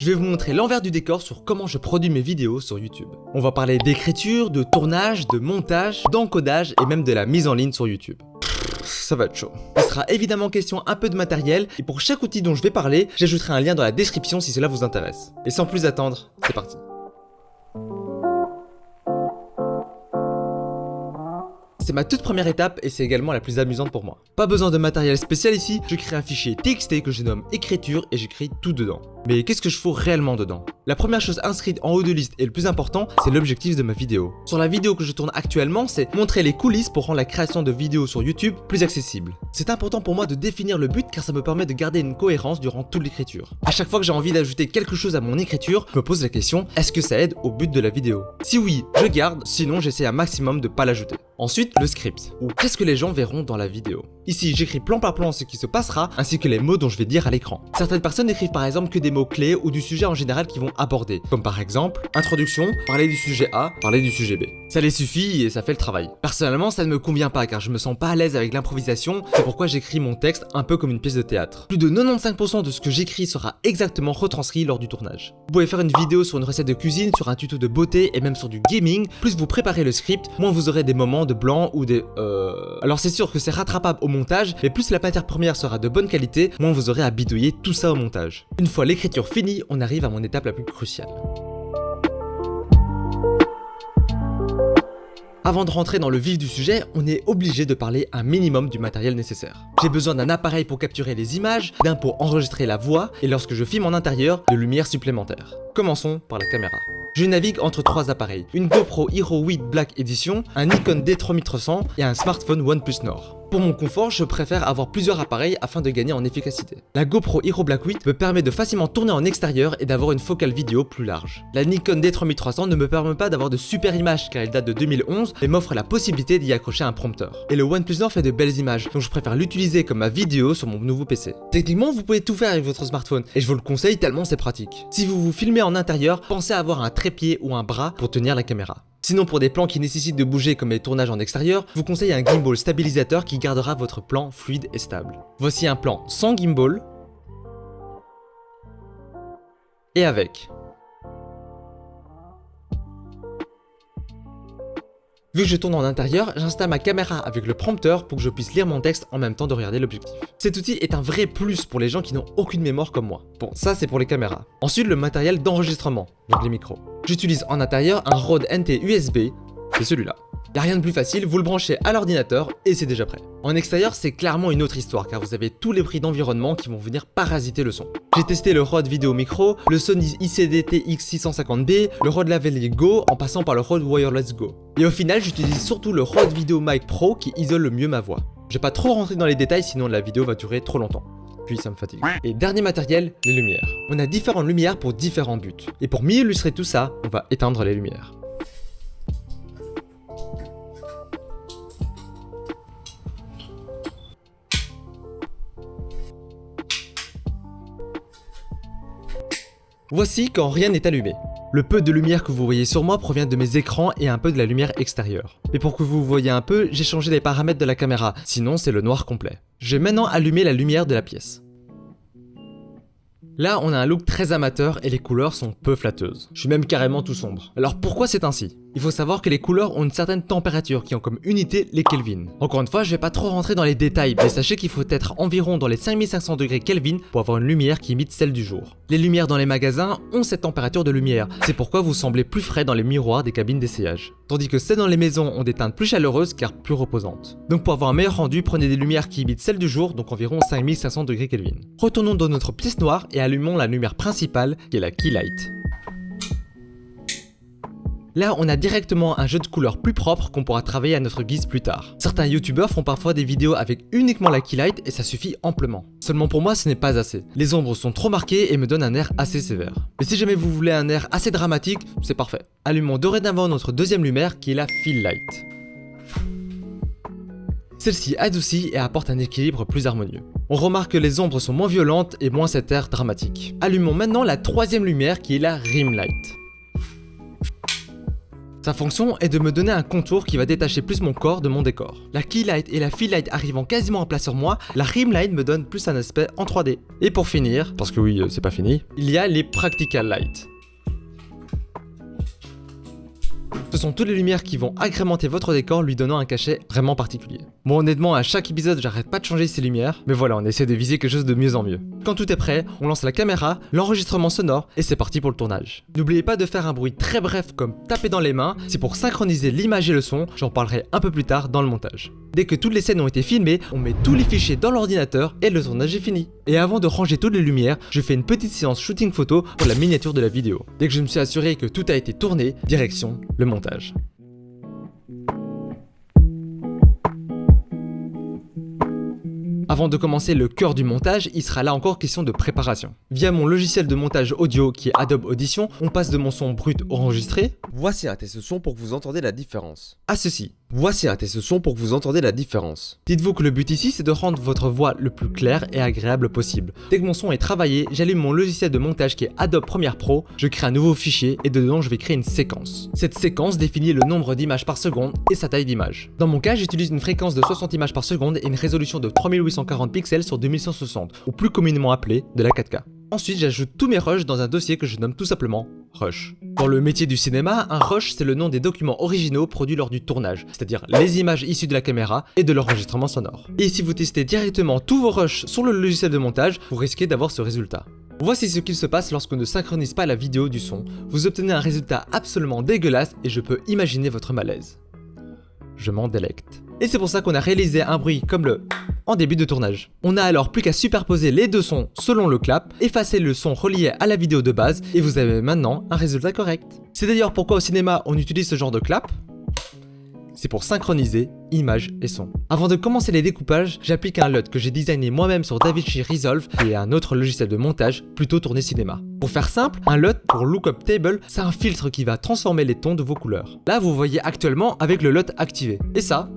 Je vais vous montrer l'envers du décor sur comment je produis mes vidéos sur YouTube. On va parler d'écriture, de tournage, de montage, d'encodage et même de la mise en ligne sur YouTube. Ça va être chaud. Il sera évidemment question un peu de matériel et pour chaque outil dont je vais parler, j'ajouterai un lien dans la description si cela vous intéresse. Et sans plus attendre, c'est parti. C'est ma toute première étape et c'est également la plus amusante pour moi. Pas besoin de matériel spécial ici, je crée un fichier TXT que je nomme écriture et j'écris tout dedans. Mais qu'est-ce que je fous réellement dedans? La première chose inscrite en haut de liste et le plus important, c'est l'objectif de ma vidéo. Sur la vidéo que je tourne actuellement, c'est montrer les coulisses pour rendre la création de vidéos sur YouTube plus accessible. C'est important pour moi de définir le but car ça me permet de garder une cohérence durant toute l'écriture. À chaque fois que j'ai envie d'ajouter quelque chose à mon écriture, je me pose la question, est-ce que ça aide au but de la vidéo? Si oui, je garde, sinon j'essaie un maximum de pas l'ajouter. Ensuite, le script, ou qu'est-ce que les gens verront dans la vidéo? Ici, j'écris plan par plan ce qui se passera, ainsi que les mots dont je vais dire à l'écran. Certaines personnes écrivent par exemple que des mots clés ou du sujet en général qu'ils vont aborder, comme par exemple, introduction, parler du sujet A, parler du sujet B. Ça les suffit et ça fait le travail. Personnellement, ça ne me convient pas car je me sens pas à l'aise avec l'improvisation, c'est pourquoi j'écris mon texte un peu comme une pièce de théâtre. Plus de 95% de ce que j'écris sera exactement retranscrit lors du tournage. Vous pouvez faire une vidéo sur une recette de cuisine, sur un tuto de beauté et même sur du gaming, plus vous préparez le script, moins vous aurez des moments de blanc ou des euh... Alors c'est sûr que c'est rattrapable au mais plus la matière première sera de bonne qualité, moins vous aurez à bidouiller tout ça au montage. Une fois l'écriture finie, on arrive à mon étape la plus cruciale. Avant de rentrer dans le vif du sujet, on est obligé de parler un minimum du matériel nécessaire. J'ai besoin d'un appareil pour capturer les images, d'un pour enregistrer la voix, et lorsque je filme en intérieur, de lumière supplémentaire. Commençons par la caméra. Je navigue entre trois appareils, une GoPro Hero 8 Black Edition, un Nikon D3300 et un smartphone OnePlus Nord. Pour mon confort, je préfère avoir plusieurs appareils afin de gagner en efficacité. La GoPro Hero Black 8 me permet de facilement tourner en extérieur et d'avoir une focale vidéo plus large. La Nikon D3300 ne me permet pas d'avoir de super images car elle date de 2011 mais m'offre la possibilité d'y accrocher un prompteur. Et le OnePlus Nord fait de belles images donc je préfère l'utiliser comme ma vidéo sur mon nouveau PC. Techniquement, vous pouvez tout faire avec votre smartphone et je vous le conseille tellement c'est pratique. Si vous vous filmez en intérieur, pensez à avoir un trépied ou un bras pour tenir la caméra. Sinon pour des plans qui nécessitent de bouger comme les tournages en extérieur, vous conseille un gimbal stabilisateur qui gardera votre plan fluide et stable. Voici un plan sans gimbal et avec. Vu que je tourne en intérieur, j'installe ma caméra avec le prompteur pour que je puisse lire mon texte en même temps de regarder l'objectif. Cet outil est un vrai plus pour les gens qui n'ont aucune mémoire comme moi. Bon, ça c'est pour les caméras. Ensuite, le matériel d'enregistrement, donc les micros. J'utilise en intérieur un Rode NT USB, c'est celui-là. Y'a rien de plus facile, vous le branchez à l'ordinateur et c'est déjà prêt. En extérieur, c'est clairement une autre histoire car vous avez tous les prix d'environnement qui vont venir parasiter le son. J'ai testé le Rode Video Micro, le Sony ICD TX650B, le Rode Lavalier Go en passant par le Rode Wireless Go. Et au final, j'utilise surtout le Rode Video Mic Pro qui isole le mieux ma voix. Je vais pas trop rentrer dans les détails sinon la vidéo va durer trop longtemps puis ça me fatigue. Et dernier matériel, les lumières. On a différentes lumières pour différents buts. Et pour mieux illustrer tout ça, on va éteindre les lumières. Voici quand rien n'est allumé. Le peu de lumière que vous voyez sur moi provient de mes écrans et un peu de la lumière extérieure. Mais pour que vous voyez un peu, j'ai changé les paramètres de la caméra, sinon c'est le noir complet. Je vais maintenant allumer la lumière de la pièce. Là, on a un look très amateur et les couleurs sont peu flatteuses. Je suis même carrément tout sombre. Alors pourquoi c'est ainsi? Il faut savoir que les couleurs ont une certaine température qui ont comme unité les Kelvin. Encore une fois, je vais pas trop rentrer dans les détails, mais sachez qu'il faut être environ dans les 5500 degrés Kelvin pour avoir une lumière qui imite celle du jour. Les lumières dans les magasins ont cette température de lumière, c'est pourquoi vous semblez plus frais dans les miroirs des cabines d'essayage. Tandis que celles dans les maisons ont des teintes plus chaleureuses car plus reposantes. Donc pour avoir un meilleur rendu, prenez des lumières qui imitent celles du jour, donc environ 5500 degrés Kelvin. Retournons dans notre pièce noire et allumons la lumière principale qui est la key light. Là, on a directement un jeu de couleurs plus propre qu'on pourra travailler à notre guise plus tard. Certains youtubeurs font parfois des vidéos avec uniquement la key light et ça suffit amplement. Seulement pour moi, ce n'est pas assez. Les ombres sont trop marquées et me donnent un air assez sévère. Mais si jamais vous voulez un air assez dramatique, c'est parfait. Allumons dorénavant notre deuxième lumière qui est la fill light. Celle-ci adoucit et apporte un équilibre plus harmonieux. On remarque que les ombres sont moins violentes et moins cet air dramatique. Allumons maintenant la troisième lumière qui est la rim light. Sa fonction est de me donner un contour qui va détacher plus mon corps de mon décor. La keylight et la light arrivant quasiment en place sur moi, la rimline me donne plus un aspect en 3D. Et pour finir, parce que oui, euh, c'est pas fini, il y a les practical light. Ce sont toutes les lumières qui vont agrémenter votre décor lui donnant un cachet vraiment particulier. Bon honnêtement à chaque épisode j'arrête pas de changer ces lumières, mais voilà on essaie de viser quelque chose de mieux en mieux. Quand tout est prêt, on lance la caméra, l'enregistrement sonore et c'est parti pour le tournage. N'oubliez pas de faire un bruit très bref comme taper dans les mains, c'est pour synchroniser l'image et le son, j'en parlerai un peu plus tard dans le montage. Dès que toutes les scènes ont été filmées, on met tous les fichiers dans l'ordinateur et le tournage est fini. Et avant de ranger toutes les lumières, je fais une petite séance shooting photo pour la miniature de la vidéo. Dès que je me suis assuré que tout a été tourné, direction le montage. Avant de commencer le cœur du montage, il sera là encore question de préparation. Via mon logiciel de montage audio qui est Adobe Audition, on passe de mon son brut enregistré. Voici un test son pour que vous entendez la différence. À ceci. Voici un test son pour que vous entendez la différence. Dites-vous que le but ici c'est de rendre votre voix le plus claire et agréable possible. Dès que mon son est travaillé, j'allume mon logiciel de montage qui est Adobe Premiere Pro, je crée un nouveau fichier et dedans je vais créer une séquence. Cette séquence définit le nombre d'images par seconde et sa taille d'image. Dans mon cas, j'utilise une fréquence de 60 images par seconde et une résolution de 3840 pixels sur 2160, ou plus communément appelé de la 4K. Ensuite, j'ajoute tous mes rushs dans un dossier que je nomme tout simplement Rush. Dans le métier du cinéma, un rush c'est le nom des documents originaux produits lors du tournage, c'est-à-dire les images issues de la caméra et de l'enregistrement sonore. Et si vous testez directement tous vos rushs sur le logiciel de montage, vous risquez d'avoir ce résultat. Voici ce qu'il se passe lorsqu'on ne synchronise pas la vidéo du son. Vous obtenez un résultat absolument dégueulasse et je peux imaginer votre malaise. Je m'en délecte. Et c'est pour ça qu'on a réalisé un bruit comme le en début de tournage. On n'a alors plus qu'à superposer les deux sons selon le clap, effacer le son relié à la vidéo de base et vous avez maintenant un résultat correct. C'est d'ailleurs pourquoi au cinéma on utilise ce genre de clap, c'est pour synchroniser image et son. Avant de commencer les découpages, j'applique un LUT que j'ai designé moi-même sur DaVinci Resolve et un autre logiciel de montage plutôt tourné cinéma. Pour faire simple, un LUT pour Lookup Table, c'est un filtre qui va transformer les tons de vos couleurs. Là, vous voyez actuellement avec le LUT activé. Et ça,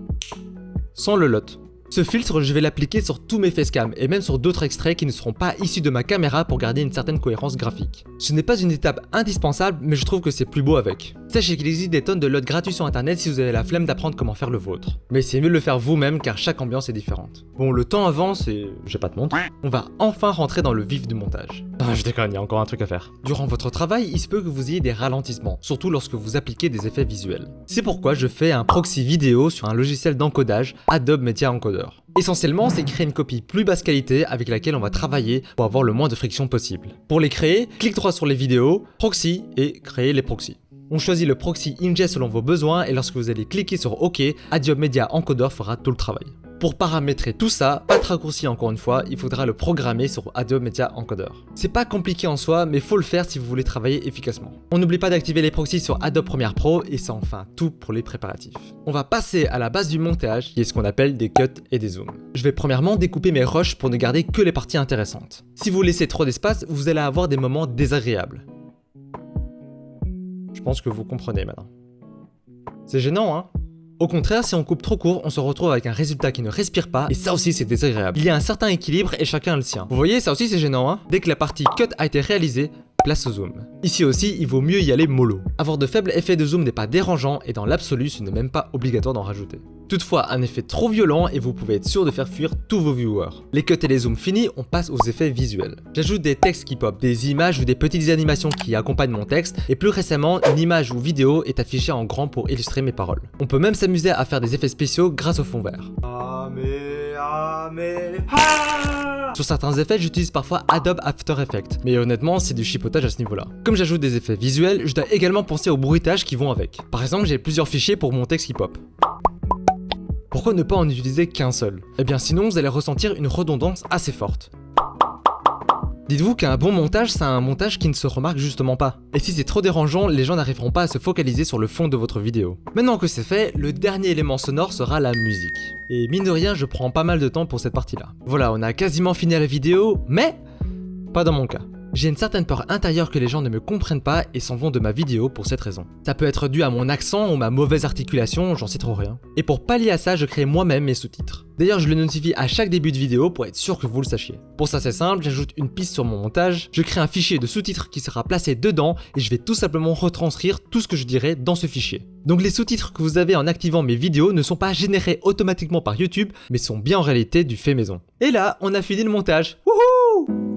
sans le LUT. Ce filtre, je vais l'appliquer sur tous mes facecam et même sur d'autres extraits qui ne seront pas issus de ma caméra pour garder une certaine cohérence graphique. Ce n'est pas une étape indispensable, mais je trouve que c'est plus beau avec. Sachez qu'il existe des tonnes de lots gratuits sur internet si vous avez la flemme d'apprendre comment faire le vôtre. Mais c'est mieux de le faire vous-même car chaque ambiance est différente. Bon, le temps avance et... j'ai pas de montre. On va enfin rentrer dans le vif du montage. Ah, je déconne, il y a encore un truc à faire. Durant votre travail, il se peut que vous ayez des ralentissements, surtout lorsque vous appliquez des effets visuels. C'est pourquoi je fais un proxy vidéo sur un logiciel d'encodage, Adobe Media Encoder. Essentiellement, c'est créer une copie plus basse qualité avec laquelle on va travailler pour avoir le moins de friction possible. Pour les créer, clique droit sur les vidéos, proxy et créer les proxys. On choisit le proxy ingest selon vos besoins et lorsque vous allez cliquer sur OK, Adobe Media Encoder fera tout le travail. Pour paramétrer tout ça, pas de raccourci encore une fois, il faudra le programmer sur Adobe Media Encoder. C'est pas compliqué en soi, mais faut le faire si vous voulez travailler efficacement. On n'oublie pas d'activer les proxys sur Adobe Premiere Pro et c'est enfin tout pour les préparatifs. On va passer à la base du montage, qui est ce qu'on appelle des cuts et des zooms. Je vais premièrement découper mes rushs pour ne garder que les parties intéressantes. Si vous laissez trop d'espace, vous allez avoir des moments désagréables. Je pense que vous comprenez maintenant. C'est gênant, hein? Au contraire, si on coupe trop court, on se retrouve avec un résultat qui ne respire pas, et ça aussi c'est désagréable. Il y a un certain équilibre et chacun a le sien. Vous voyez, ça aussi c'est gênant, hein Dès que la partie cut a été réalisée, place au zoom. Ici aussi, il vaut mieux y aller mollo. Avoir de faibles effets de zoom n'est pas dérangeant et dans l'absolu, ce n'est même pas obligatoire d'en rajouter. Toutefois, un effet trop violent et vous pouvez être sûr de faire fuir tous vos viewers. Les cuts et les zooms finis, on passe aux effets visuels. J'ajoute des textes qui pop, des images ou des petites animations qui accompagnent mon texte, et plus récemment, une image ou vidéo est affichée en grand pour illustrer mes paroles. On peut même s'amuser à faire des effets spéciaux grâce au fond vert. Sur certains effets, j'utilise parfois Adobe After Effects, mais honnêtement, c'est du chipotage à ce niveau-là. Comme j'ajoute des effets visuels, je dois également penser aux bruitages qui vont avec. Par exemple, j'ai plusieurs fichiers pour mon texte qui pop. Pourquoi ne pas en utiliser qu'un seul? Eh bien sinon, vous allez ressentir une redondance assez forte. Dites-vous qu'un bon montage, c'est un montage qui ne se remarque justement pas. Et si c'est trop dérangeant, les gens n'arriveront pas à se focaliser sur le fond de votre vidéo. Maintenant que c'est fait, le dernier élément sonore sera la musique. Et mine de rien, je prends pas mal de temps pour cette partie-là. Voilà, on a quasiment fini la vidéo, mais pas dans mon cas. J'ai une certaine peur intérieure que les gens ne me comprennent pas et s'en vont de ma vidéo pour cette raison. Ça peut être dû à mon accent ou ma mauvaise articulation, j'en sais trop rien. Et pour pallier à ça, je crée moi-même mes sous-titres. D'ailleurs, je le notifie à chaque début de vidéo pour être sûr que vous le sachiez. Pour ça, c'est simple, j'ajoute une piste sur mon montage, je crée un fichier de sous-titres qui sera placé dedans et je vais tout simplement retranscrire tout ce que je dirai dans ce fichier. Donc les sous-titres que vous avez en activant mes vidéos ne sont pas générés automatiquement par YouTube, mais sont bien en réalité du fait maison. Et là, on a fini le montage. Wouhou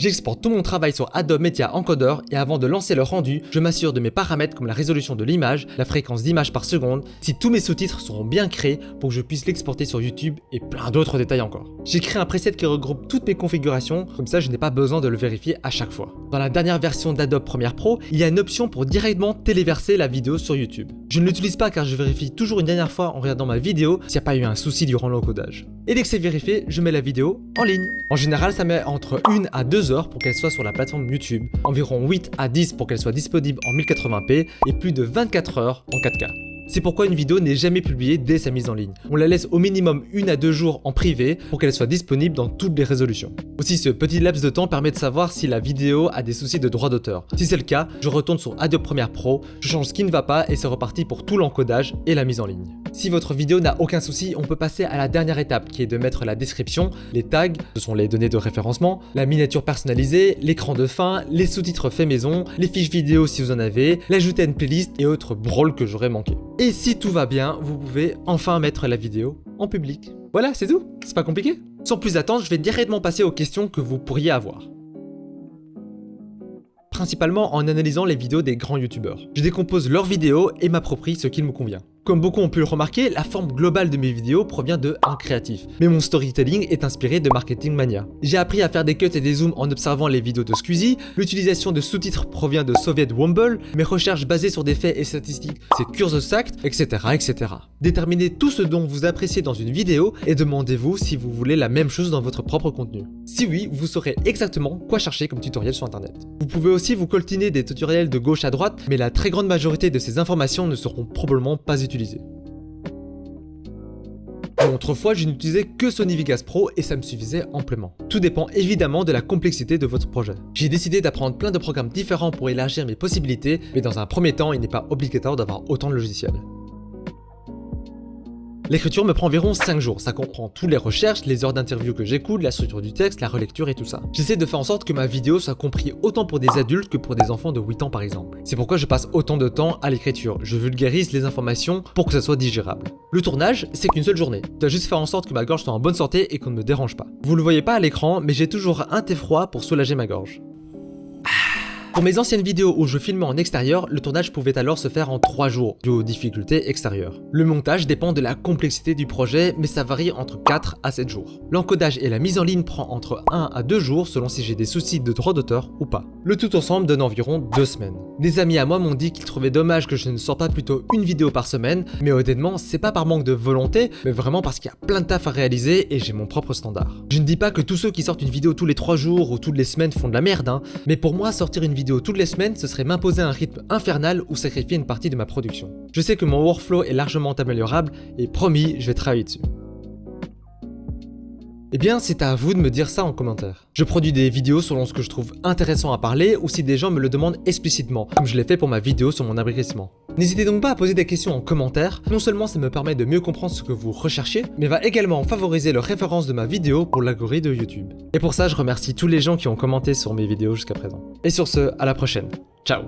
J'exporte tout mon travail sur Adobe Media Encoder et avant de lancer le rendu, je m'assure de mes paramètres comme la résolution de l'image, la fréquence d'image par seconde, si tous mes sous-titres seront bien créés pour que je puisse l'exporter sur YouTube et plein d'autres détails encore. J'ai créé un preset qui regroupe toutes mes configurations, comme ça je n'ai pas besoin de le vérifier à chaque fois. Dans la dernière version d'Adobe Premiere Pro, il y a une option pour directement téléverser la vidéo sur YouTube. Je ne l'utilise pas car je vérifie toujours une dernière fois en regardant ma vidéo s'il n'y a pas eu un souci durant l'encodage. Et dès que c'est vérifié, je mets la vidéo en ligne. En général, ça met entre 1 à 2 pour qu'elle soit sur la plateforme YouTube, environ 8 à 10 pour qu'elle soit disponible en 1080p et plus de 24 heures en 4K. C'est pourquoi une vidéo n'est jamais publiée dès sa mise en ligne. On la laisse au minimum une à deux jours en privé pour qu'elle soit disponible dans toutes les résolutions. Aussi, ce petit laps de temps permet de savoir si la vidéo a des soucis de droit d'auteur. Si c'est le cas, je retourne sur Adobe Premiere Pro, je change ce qui ne va pas et c'est reparti pour tout l'encodage et la mise en ligne. Si votre vidéo n'a aucun souci, on peut passer à la dernière étape qui est de mettre la description, les tags, ce sont les données de référencement, la miniature personnalisée, l'écran de fin, les sous-titres faits maison, les fiches vidéo si vous en avez, l'ajouter à une playlist et autres brawls que j'aurais manqué. Et si tout va bien, vous pouvez enfin mettre la vidéo en public. Voilà, c'est tout, c'est pas compliqué. Sans plus attendre, je vais directement passer aux questions que vous pourriez avoir principalement en analysant les vidéos des grands youtubeurs. Je décompose leurs vidéos et m'approprie ce qu'il me convient. Comme beaucoup ont pu le remarquer, la forme globale de mes vidéos provient de un créatif, mais mon storytelling est inspiré de Marketing Mania. J'ai appris à faire des cuts et des zooms en observant les vidéos de Squeezie, l'utilisation de sous-titres provient de Soviet Wumble, mes recherches basées sur des faits et statistiques c'est Curse Act, etc., etc. Déterminez tout ce dont vous appréciez dans une vidéo et demandez-vous si vous voulez la même chose dans votre propre contenu. Si oui, vous saurez exactement quoi chercher comme tutoriel sur internet. Vous pouvez aussi vous coltiner des tutoriels de gauche à droite, mais la très grande majorité de ces informations ne seront probablement pas utilisées Autrefois, je n'utilisais que Sony Vegas Pro et ça me suffisait amplement. Tout dépend évidemment de la complexité de votre projet. J'ai décidé d'apprendre plein de programmes différents pour élargir mes possibilités, mais dans un premier temps, il n'est pas obligatoire d'avoir autant de logiciels. L'écriture me prend environ 5 jours, ça comprend toutes les recherches, les heures d'interview que j'écoute, la structure du texte, la relecture et tout ça. J'essaie de faire en sorte que ma vidéo soit comprise autant pour des adultes que pour des enfants de 8 ans par exemple. C'est pourquoi je passe autant de temps à l'écriture, je vulgarise les informations pour que ça soit digérable. Le tournage, c'est qu'une seule journée. Je dois juste faire en sorte que ma gorge soit en bonne santé et qu'on ne me dérange pas. Vous le voyez pas à l'écran, mais j'ai toujours un thé froid pour soulager ma gorge. Pour mes anciennes vidéos où je filmais en extérieur, le tournage pouvait alors se faire en 3 jours, dû aux difficultés extérieures. Le montage dépend de la complexité du projet, mais ça varie entre 4 à 7 jours. L'encodage et la mise en ligne prend entre 1 à 2 jours selon si j'ai des soucis de droit d'auteur ou pas. Le tout ensemble donne environ 2 semaines. Des amis à moi m'ont dit qu'ils trouvaient dommage que je ne sorte pas plutôt une vidéo par semaine, mais honnêtement, c'est pas par manque de volonté, mais vraiment parce qu'il y a plein de taf à réaliser et j'ai mon propre standard. Je ne dis pas que tous ceux qui sortent une vidéo tous les 3 jours ou toutes les semaines font de la merde, hein, mais pour moi, sortir une vidéo toutes les semaines, ce serait m'imposer un rythme infernal ou sacrifier une partie de ma production. Je sais que mon workflow est largement améliorable et promis, je vais travailler dessus. Eh bien, c'est à vous de me dire ça en commentaire. Je produis des vidéos selon ce que je trouve intéressant à parler ou si des gens me le demandent explicitement, comme je l'ai fait pour ma vidéo sur mon abrutissement. N'hésitez donc pas à poser des questions en commentaire, non seulement ça me permet de mieux comprendre ce que vous recherchez, mais va également favoriser le référence de ma vidéo pour l'algorithme de YouTube. Et pour ça, je remercie tous les gens qui ont commenté sur mes vidéos jusqu'à présent. Et sur ce, à la prochaine. Ciao